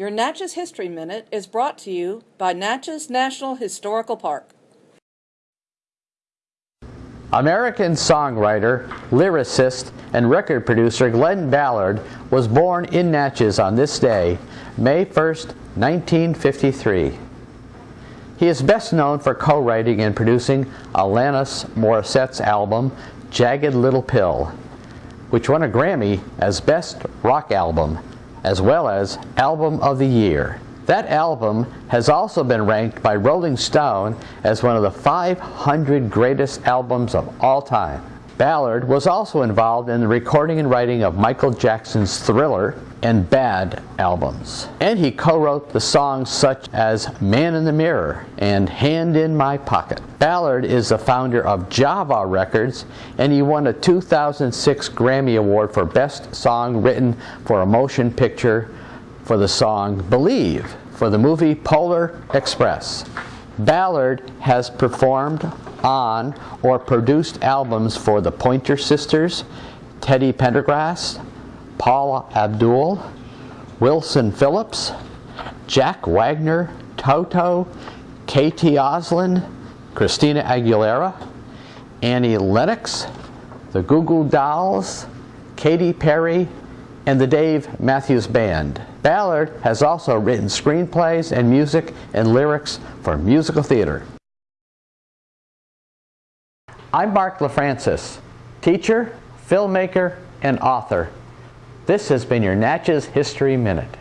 Your Natchez History Minute is brought to you by Natchez National Historical Park. American songwriter, lyricist, and record producer Glen Ballard was born in Natchez on this day, May 1st, 1953. He is best known for co-writing and producing Alanis Morissette's album, Jagged Little Pill, which won a Grammy as Best Rock Album as well as Album of the Year. That album has also been ranked by Rolling Stone as one of the 500 greatest albums of all time. Ballard was also involved in the recording and writing of Michael Jackson's Thriller and Bad albums. And he co-wrote the songs such as Man in the Mirror and Hand in My Pocket. Ballard is the founder of Java Records and he won a 2006 Grammy Award for Best Song Written for a Motion Picture for the song Believe for the movie Polar Express. Ballard has performed on or produced albums for the Pointer Sisters, Teddy Pendergrass, Paula Abdul, Wilson Phillips, Jack Wagner, Toto, KT Oslin, Christina Aguilera, Annie Lennox, the Goo Goo Dolls, Katy Perry, and the Dave Matthews Band. Ballard has also written screenplays and music and lyrics for musical theater. I'm Mark LaFrancis, teacher, filmmaker, and author. This has been your Natchez History Minute.